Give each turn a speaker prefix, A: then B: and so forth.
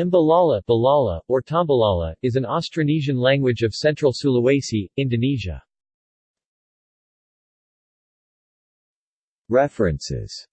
A: Mbalala Balala, or Tambalala, is an Austronesian language of central Sulawesi, Indonesia.
B: References